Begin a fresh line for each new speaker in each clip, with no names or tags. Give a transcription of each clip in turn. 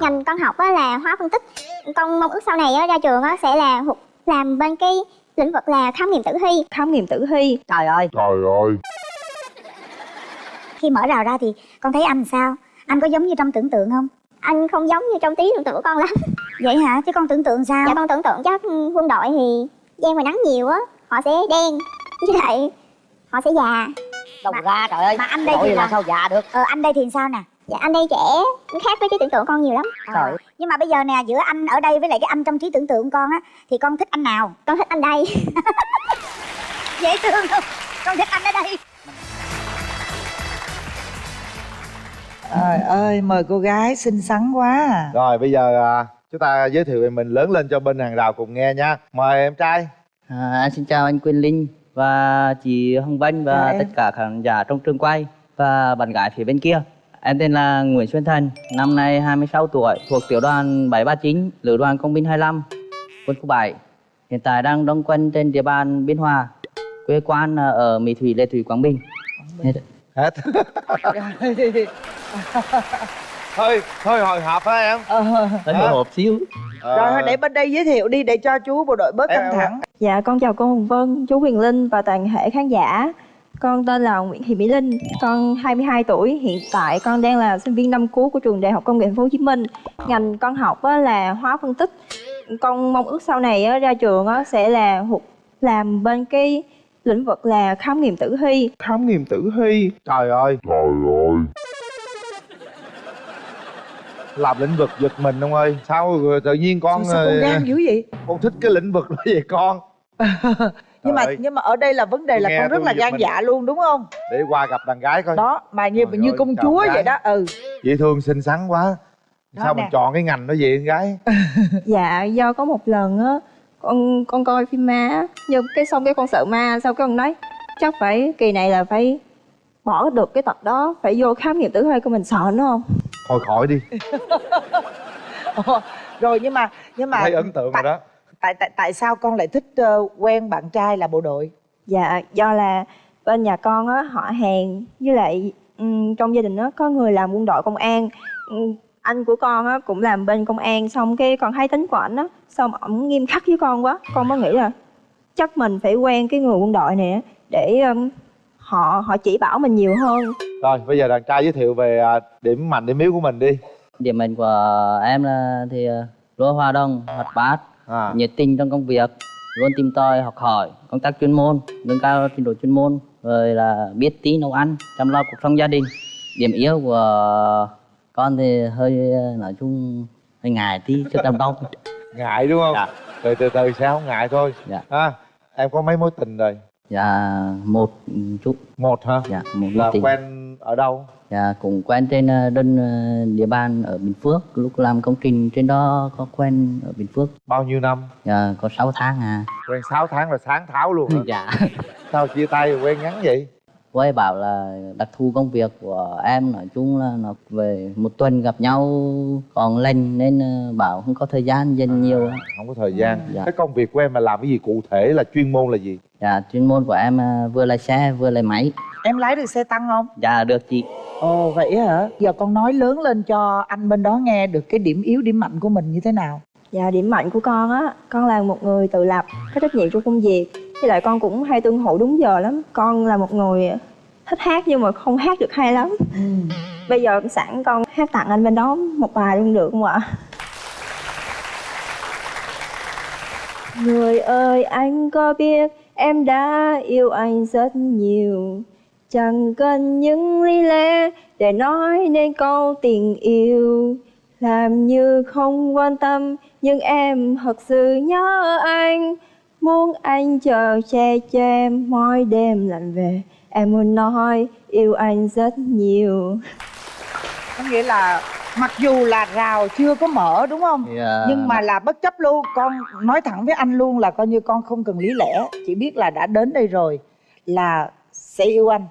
ngành con học á là hóa phân tích. Con mong ước sau này á ra trường á sẽ là làm bên cái lĩnh vực là khám nghiệm tử thi.
Khám nghiệm tử thi.
Trời ơi.
Trời ơi.
Khi mở rào ra thì con thấy anh sao? Anh có giống như trong tưởng tượng không? Anh không giống như trong trí tưởng tượng của con lắm.
Vậy hả? Chứ con tưởng tượng sao?
Dạ con tưởng tượng chắc quân đội thì gian ngoài nắng nhiều á. Họ sẽ đen với lại họ sẽ già.
Đâu
Mà-
ra trời ơi.
Mà anh đây thì
là
là-
sao? Già được.
Ờ anh đây thì sao nè
dạ anh đây trẻ. Khác với trí tưởng tượng con nhiều lắm.
Trời
nhưng mà bây giờ nè giữa anh ở đây với lại cái anh trong trí tưởng tượng con á thì con thích anh nào?
Con thích anh đây.
Dễ thương không? Con thích anh ở đây.
Trời ơi, mời cô gái xinh xắn quá à.
Rồi bây giờ à, chúng ta giới thiệu về mình lớn lên cho bên hàng rào cùng nghe nha. Mời em trai.
À, xin chào anh Quyên Linh và chị Hồng Vân và
em.
tất cả khán giả trong trường quay và bạn gái phía bên kia. Em tên là Nguyễn Xuân Thành, năm nay 26 tuổi, thuộc tiểu đoàn 739, lữ đoàn công binh 25, quân khu 7. Hiện tại đang đóng quân trên địa bàn Biên Hòa, quê quán là ở Mỹ Thủy, Lê Thủy, Quảng Bình. Hết.
Hết Thôi, thôi hồi hộp hả em
Ờ,
Hơi hồi hộp xíu.
Ờ,
Rồi để bên đây giới thiệu đi để cho chú bộ đội bớt căng thẳng.
Dạ con chào cô Hồng Vân, chú Huyền Linh và toàn thể khán giả Con tên là Nguyễn Thị Mỹ Linh, con 22 tuổi. Hiện tại con đang là sinh viên năm cuối của trường Đại học Công nghệ Thành phố Hồ Chí Minh. Ngành con học á là hóa phân tích. Con mong ước sau này á, ra trường á sẽ là thuộc làm bên cái lĩnh vực là khám nghiệm tử thi.
Khám nghiệm tử thi?
Trời ơi!
Trời ơi!
Làm lĩnh vực giật mình ông ơi. Sao tự nhiên con
sao, sao con
ờ,
gan dữ vậy?
Con thích cái lĩnh vực đó vậy con
nhưng mà
ơi,
nhưng mà ở đây là vấn đề là
nghe
con rất là gan
mình.
dạ luôn đúng không?
Để qua gặp đàn gái coi
Đó, mà như
Trời
như
ơi,
công chúa vậy đó. Ừ.
Dễ thương xinh xắn quá
Đó
Sao
nè.
mình chọn cái ngành đó vậy con gái
Dạ do có một lần á con con coi phim ma á, nhưng cái xong cái con sợ ma sau cái con nói chắc phải kỳ này là phải bỏ được cái tật đó phải vô khám nghiệm tử thi của mình sợ nữa không
Thôi khỏi đi
Ồ, rồi nhưng mà nhưng mà
Thấy ấn tượng rồi đó
tại tại tại sao con lại thích ờ, quen bạn trai là bộ đội?
Dạ, do là bên nhà con á họ hàng với lại ừm, trong gia đình á có người làm quân đội công an. Ừm, anh của con á cũng làm bên công an xong cái con thấy tính của ảnh á, xong ổng nghiêm khắc với con quá, con mới nghĩ là chắc mình phải quen cái người quân đội này á để ừm, họ họ chỉ bảo mình nhiều hơn.
Rồi bây giờ đàn trai giới thiệu về à, điểm mạnh điểm yếu của mình đi
Điểm mạnh của em là thì ờ, luôn hòa đồng, hoạt bát,
à.
Nhiệt tình trong công việc luôn tìm tòi học hỏi công tác chuyên môn nâng cao trình độ chuyên môn rồi là biết tí nấu ăn chăm lo cuộc sống gia đình điểm yếu của con thì hơi nói chung hơi ngại tí chút đám đông
Ngại đúng không?
Dạ.
Từ từ từ sẽ không ngại thôi
Dạ.
à, Em có mấy mối tình rồi?
dạ một chút
Một hả?
dạ một
Là
tình
quen ở đâu?
Dạ cũng quen trên ờ, đơn ờ, địa bàn ở bình phước lúc làm công trình trên đó có quen ở bình phước
Bao nhiêu năm?
dạ có 6 tháng à
Quen 6 tháng là sáng tháo luôn hả?
dạ
Sao chia tay quen ngắn vậy?
cô ấy bảo là đặc thù công việc của em nói chung là nó về một tuần gặp nhau còn lên nên ờ, bảo không có thời gian dành nhiều
Không có thời gian
Dạ.
Cái công việc của em là làm cái gì cụ thể là chuyên môn là gì?
dạ chuyên môn của em vừa lái xe vừa lái máy
Em lái được xe tăng không?
dạ được chị
Ồ vậy hả? Giờ con nói lớn lên cho anh bên đó nghe được cái điểm yếu điểm mạnh của mình như thế nào?
Dạ điểm mạnh của con á, con là một người tự lập, có trách nhiệm trong công việc Với lại con cũng hay tuân thủ đúng giờ lắm Con là một người thích hát nhưng mà không hát được hay lắm Bây giờ sẵn con hát tặng anh bên đó một bài luôn được không ạ? Người ơi anh có biết em đã yêu anh rất nhiều Chẳng cần những lý lẽ để nói nên câu tình yêu. Làm như không quan tâm nhưng em thật sự nhớ anh. Muốn anh chờ che cho em mỗi đêm lạnh về. Em muốn nói yêu anh rất nhiều.
Có nghĩa là mặc dù là rào chưa có mở đúng không?
Thì, ờ,
Nhưng mà là bất chấp luôn. Con nói thẳng với anh luôn là coi như con không cần lý lẽ. Chỉ biết là đã đến đây rồi Là sẽ yêu anh.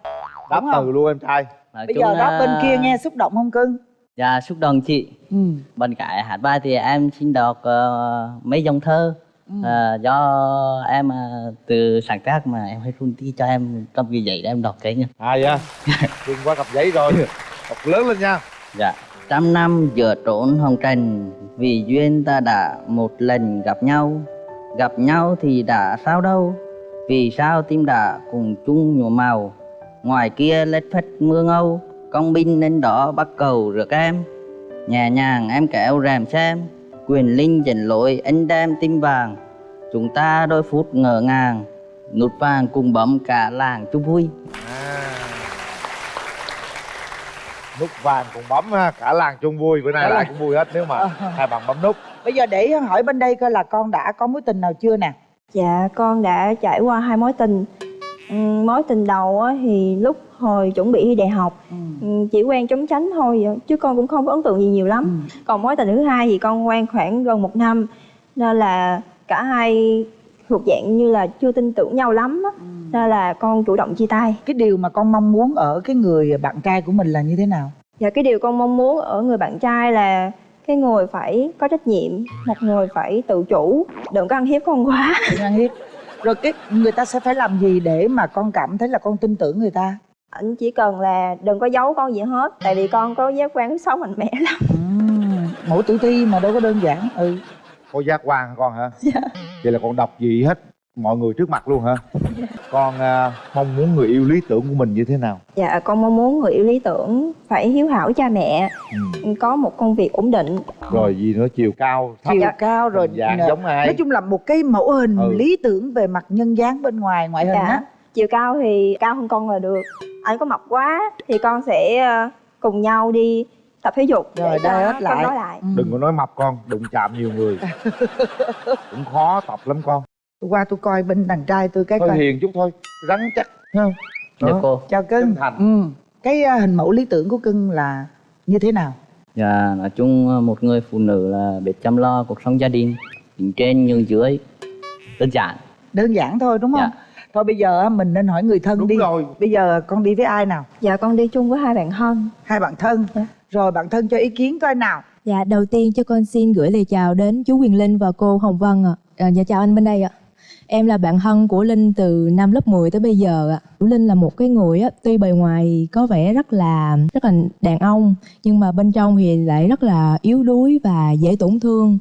Đáp
không?
từ luôn em trai.
Nói
Bây giờ đó bên kia nghe xúc động không cưng?
dạ xúc động chị.
Ừ.
bên cạnh hát bài thì em xin đọc ờ, mấy dòng thơ. Ờ, do em ờ, từ sáng tác mà em hay run tí cho em cầm cái giấy để em đọc cái nha
À dạ. Đừng qua cặp giấy rồi. Đọc lớn lên nha.
Dạ. Trăm năm giữa trốn hồng trần vì duyên ta đã một lần gặp nhau. Gặp nhau thì đã sao đâu vì sao tim đã cùng chung nhuộm màu? Ngoài kia lết phất mưa ngâu công binh lên đó bắt cầu rước em. Nhẹ nhàng em kéo rèm xem quyền linh dẫn lối anh đem tim vàng. Chúng ta đôi phút ngỡ ngàng nút vàng cùng bấm cả làng chung vui.
À. nút vàng cùng bấm ha cả làng chung vui. Bữa nay
làng.
cũng vui hết nếu mà hai bạn bấm nút.
Bây giờ để hỏi bên đây coi là con đã có mối tình nào chưa nè
Dạ con đã trải qua hai mối tình. Ừm, Mối tình đầu á, thì lúc hồi chuẩn bị thi đại học ừm, Chỉ quen chống tránh thôi chứ con cũng không có ấn tượng gì nhiều lắm. Còn mối tình thứ hai thì con quen khoảng gần một năm Nên là cả hai thuộc dạng như là chưa tin tưởng nhau lắm á Nên là con chủ động chia tay.
Cái điều mà con mong muốn ở cái người bạn trai của mình là như thế nào?
Và cái điều con mong muốn ở người bạn trai là cái người phải có trách nhiệm Một người phải tự chủ. Đừng có ăn hiếp con quá.
Đừng ăn hiếp. Rồi cái người ta sẽ phải làm gì để mà con cảm thấy là con tin tưởng người ta?
Anh chỉ cần là đừng có giấu con gì hết Tại vì con có giác quan sáu mạnh mẽ lắm.
Mẫu tử thi mà đâu có đơn giản ừ.
Có giác quan hả con hả?
Dạ.
vậy là con đọc gì hết mọi người trước mặt luôn hả? Con à, mong muốn người yêu lý tưởng của mình như thế nào?
Dạ con mong muốn người yêu lý tưởng phải hiếu hảo cha mẹ
ừ.
Có một công việc ổn định.
Rồi gì nữa? Chiều cao thấp.
Chiều cao rồi
dạng giống ai?
nói chung là một cái mẫu hình
Ừ.
lý tưởng về mặt nhân dáng bên ngoài ngoại hình
Dạ.
á.
Chiều cao thì cao hơn con là được. Anh có mập quá thì con sẽ ờ, cùng nhau đi tập thể dục
Rồi, đai hết lại.
lại.
Ừ.
đừng có nói mập con đụng chạm nhiều người. Cũng khó tập lắm con
Tôi qua tôi coi bên đàn trai tôi cái
hơi
coi.
hiền chút thôi rắn chắc. Ha
Dạ
Đó.
cô.
Chào cưng. Ừ. cái à, hình mẫu lý tưởng của cưng là như thế nào?
Dạ, nói chung ờ, một người phụ nữ là biết chăm lo cuộc sống gia đình Đứng trên nhường dưới Đơn giản.
Đơn giản thôi đúng không?
Dạ.
thôi bây giờ á, mình nên hỏi người thân
đúng
đi.
rồi.
Bây giờ con đi với ai nào?
Dạ con đi chung với hai bạn thân.
Hai bạn thân.
Dạ.
rồi bạn thân cho ý kiến coi nào.
Dạ, đầu tiên cho con xin gửi lời chào đến chú Quyền Linh và cô Hồng Vân ạ. À, dạ chào anh bên đây ạ. Em là bạn thân của Linh từ năm lớp 10 tới bây giờ ạ. Linh là một cái người á, tuy bề ngoài có vẻ rất là rất là đàn ông nhưng mà bên trong thì lại rất là yếu đuối và dễ tổn thương.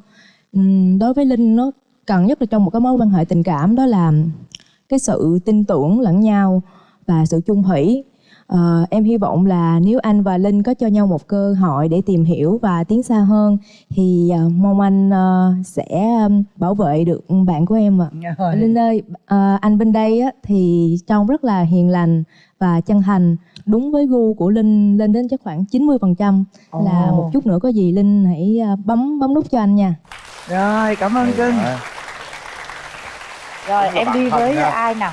Đối với Linh nó cần nhất là trong một cái mối quan hệ tình cảm đó là cái sự tin tưởng lẫn nhau và sự chung thủy Ờ, em hy vọng là nếu anh và Linh có cho nhau một cơ hội để tìm hiểu và tiến xa hơn thì ờ, mong anh ờ, sẽ bảo vệ được bạn của em ạ.
Rồi.
Linh ơi, ờ, anh bên đây á, thì trông rất là hiền lành và chân thành, đúng với gu của Linh lên đến chắc khoảng 90% là
Ồ.
một chút nữa có gì Linh hãy bấm bấm nút cho anh nha.
rồi cảm ơn cưng
Dạ.
rồi
là
em đi với
nha.
ai nào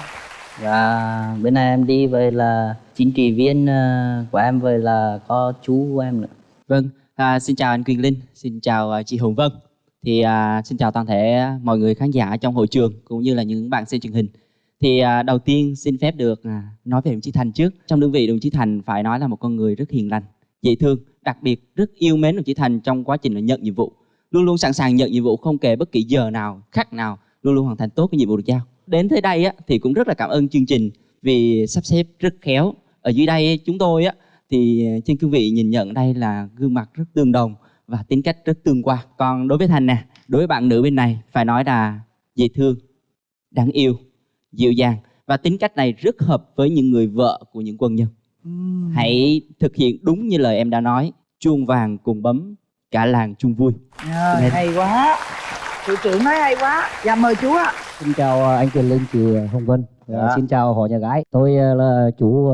Dạ, bữa nay em đi với là chính trị viên ờ, của em với là có chú của em nữa
Vâng, à, xin chào anh Quyền Linh, xin chào à, chị Hồng Vân. Thì à, xin chào toàn thể mọi người khán giả trong hội trường cũng như là những bạn xem truyền hình. Thì à, đầu tiên xin phép được à, nói về đồng chí Thành trước. Trong đơn vị đồng chí Thành phải nói là một con người rất hiền lành, dễ thương, đặc biệt rất yêu mến đồng chí Thành trong quá trình nhận nhiệm vụ. Luôn luôn sẵn sàng nhận nhiệm vụ không kể bất kỳ giờ nào, khắc nào, luôn luôn hoàn thành tốt cái nhiệm vụ được giao. Đến tới đây á, thì cũng rất là cảm ơn chương trình vì sắp xếp rất khéo. Ở dưới đây chúng tôi á, thì trên cương vị nhìn nhận đây là gương mặt rất tương đồng và tính cách rất tương quan còn đối với thành nè đối với bạn nữ bên này phải nói là dễ thương đáng yêu dịu dàng và tính cách này rất hợp với những người vợ của những quân nhân
Ừm.
hãy thực hiện đúng như lời em đã nói chuông vàng cùng bấm cả làng chung vui Lên.
hay quá thủ trưởng nói hay quá dạ mời chú ạ
Xin chào ờ, anh Quyền Linh, chị Hồng Vân. Và
Dạ.
Xin chào họ nhà gái. Tôi là chú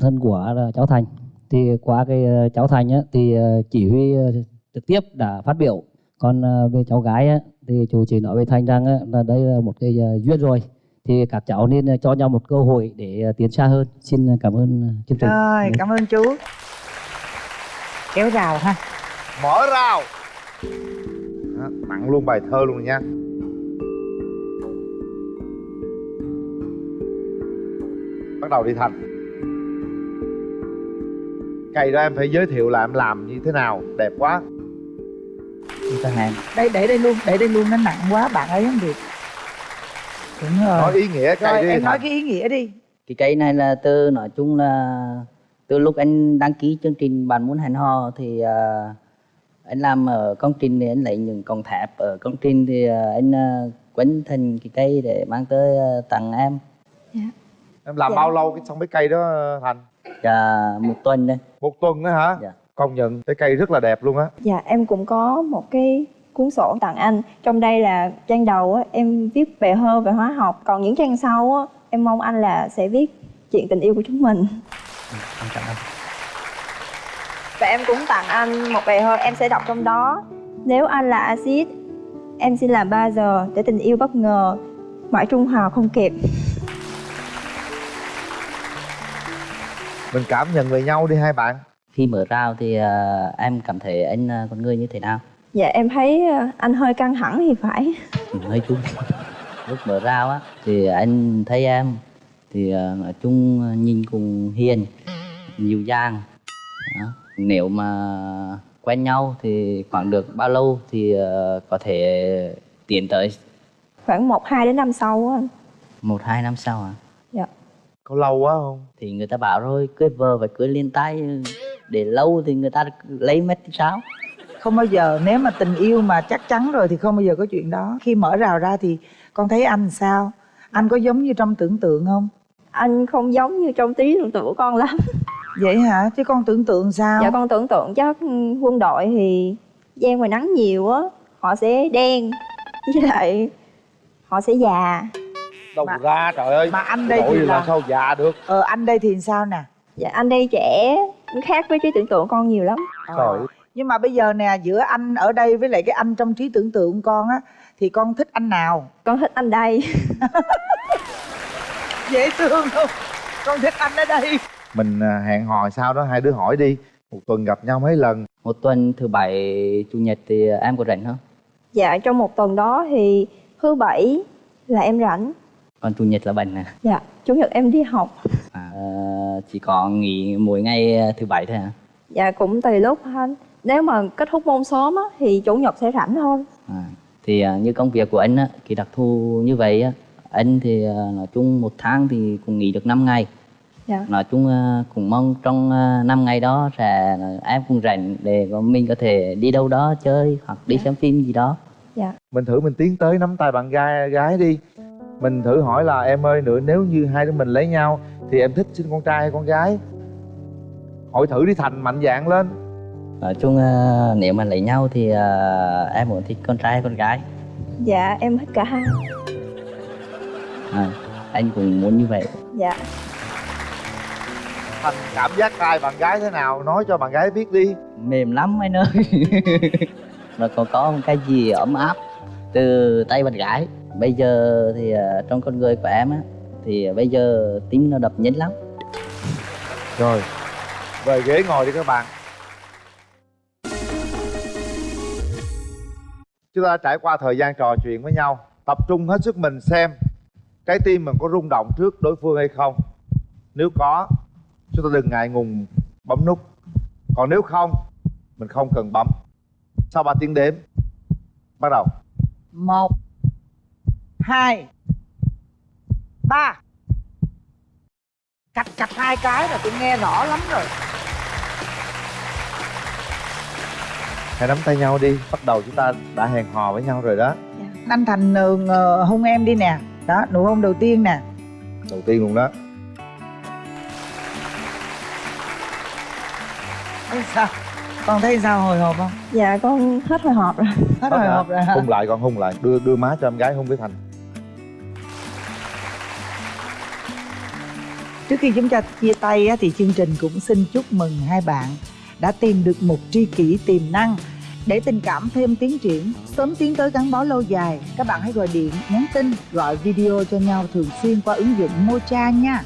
thân của cháu Thành. Thì qua cái cháu Thành á, thì chỉ huy trực tiếp đã phát biểu. Còn về cháu gái á, thì chú chỉ nói với Thành rằng á, là đây là một cái duyên rồi. Thì các cháu nên cho nhau một cơ hội để tiến xa hơn. Xin cảm ơn chương trình.
rồi cảm ơn chú kéo rào ha
mở rào Đó, tặng luôn bài thơ luôn nha bắt đầu đi thành. Cây đó em phải giới thiệu là em làm như thế nào đẹp quá.
Đây để đây luôn để đây luôn nó nặng quá bạn ấy không được. Đúng rồi
nói ý nghĩa cây
rồi
đi
em nói cái ý nghĩa đi.
Cái cây này là từ nói chung là từ lúc anh đăng ký chương trình bạn muốn hẹn hò thì à, anh làm ở công trình thì anh lấy những cọng thép ở công trình thì à, anh à, quấn thành cái cây để mang tới à, tặng em
em làm
Dạ.
bao lâu cái xong cái cây đó thành?
Và một tuần đây.
Một tuần đó hả?
Dạ.
công nhận cái cây rất là đẹp luôn á.
Dạ em cũng có một cái cuốn sổ tặng anh. Trong đây là trang đầu á, em viết về hơ về hóa học. Còn những trang sau á, em mong anh là sẽ viết chuyện tình yêu của chúng mình.
Em cảm ơn.
Và em cũng tặng anh một bài thơ em sẽ đọc trong đó. Nếu anh là axit Em xin làm 3 giờ để tình yêu bất ngờ Mãi trung hòa không kịp
mình cảm nhận về nhau đi hai bạn.
Khi mở rào thì à, em cảm thấy anh là con người như thế nào?
Dạ em thấy ờ, anh hơi căng thẳng thì phải.
Ừ, hơi chung lúc mở rào á thì anh thấy em thì à, nói chung nhìn cũng hiền dịu dàng. Đó. nếu mà quen nhau thì khoảng được bao lâu thì à, có thể tiến tới?
Khoảng 1 2 đến năm sau á. Anh.
một hai năm sau à
có lâu quá không?
Thì người ta bảo rồi cưới vợ phải cưới liên tay. Để lâu thì người ta lấy mất thì sao?
Không bao giờ nếu mà tình yêu mà chắc chắn rồi thì không bao giờ có chuyện đó. Khi mở rào ra thì con thấy anh sao? Anh có giống như trong tưởng tượng không?
Anh không giống như trong trí tưởng tượng của con lắm.
Vậy hả? Chứ con tưởng tượng sao?
Dạ con tưởng tượng chắc quân đội thì gian ngoài nắng nhiều á Họ sẽ đen Với lại họ sẽ già
đâu
Mà-
ra trời ơi.
mà anh đây thì
là
là
sao già được?
Ờ anh đây thì sao nè?
Dạ anh đây trẻ khác với trí tưởng tượng con nhiều lắm.
Trời ơi.
nhưng mà bây giờ nè giữa anh ở đây với lại cái anh trong trí tưởng tượng con á thì con thích anh nào?
Con thích anh đây.
Dễ thương không? Con thích anh ở đây.
Mình à, hẹn hò sao đó hai đứa hỏi đi. Một tuần gặp nhau mấy lần?
Một tuần thứ bảy chủ nhật thì em có rảnh không?
Dạ trong một tuần đó thì thứ bảy là em rảnh
còn chủ nhật là bệnh nè
Dạ chủ nhật em đi học.
À, chỉ có nghỉ mỗi ngày thứ bảy thôi hả?
Dạ cũng tùy lúc anh Nếu mà kết thúc môn sớm á, thì chủ nhật sẽ rảnh thôi
À, thì à, như công việc của anh á, thì đặc thù như vậy á, anh thì à, nói chung một tháng thì cũng nghỉ được 5 ngày.
Dạ.
Nói chung à, cũng mong trong à, 5 ngày đó sẽ em cũng rảnh để mình có thể đi đâu đó chơi hoặc đi xem phim gì đó.
Dạ.
Mình thử mình tiến tới nắm tay bạn gái gái đi mình thử hỏi là em ơi nữa nếu như hai đứa mình lấy nhau thì em thích sinh con trai hay con gái hỏi thử đi thành mạnh dạn lên
Nói chung à, nếu mà lấy nhau thì à, em muốn thích con trai hay con gái.
Dạ em thích cả hai
À, anh cũng muốn như vậy.
Dạ
thành cảm giác tay bạn gái thế nào nói cho bạn gái biết đi
Mềm lắm anh ơi. Nó còn có một cái gì ấm áp từ tay bạn gái. Bây giờ thì à, trong con người của em á thì bây giờ tim nó đập nhanh lắm.
rồi về ghế ngồi đi các bạn. Chúng ta trải qua thời gian trò chuyện với nhau tập trung hết sức mình xem trái tim mình có rung động trước đối phương hay không. Nếu có chúng ta đừng ngại ngùng bấm nút. Còn nếu không mình không cần bấm. Sau 3 tiếng đếm bắt đầu.
Một hai. Ba. Cạch cạch hai cái là tôi nghe rõ lắm rồi.
Hãy nắm tay nhau đi bắt đầu chúng ta đã hẹn hò với nhau rồi đó.
Anh thành ngờ hôn em đi nè. Đó nụ hôn đầu tiên nè.
Đầu tiên luôn đó.
Thấy sao? Con thấy sao hồi hộp không?
Dạ con hết hồi hộp rồi.
Hết hồi hộp rồi hả?
Hung lại con hung lại. Đưa đưa má cho em gái hung với thành
Trước khi chúng ta chia tay á, thì chương trình cũng xin chúc mừng hai bạn đã tìm được một tri kỷ tiềm năng để tình cảm thêm tiến triển, sớm tiến tới gắn bó lâu dài. Các bạn hãy gọi điện, nhắn tin, gọi video cho nhau thường xuyên qua ứng dụng Mocha nha.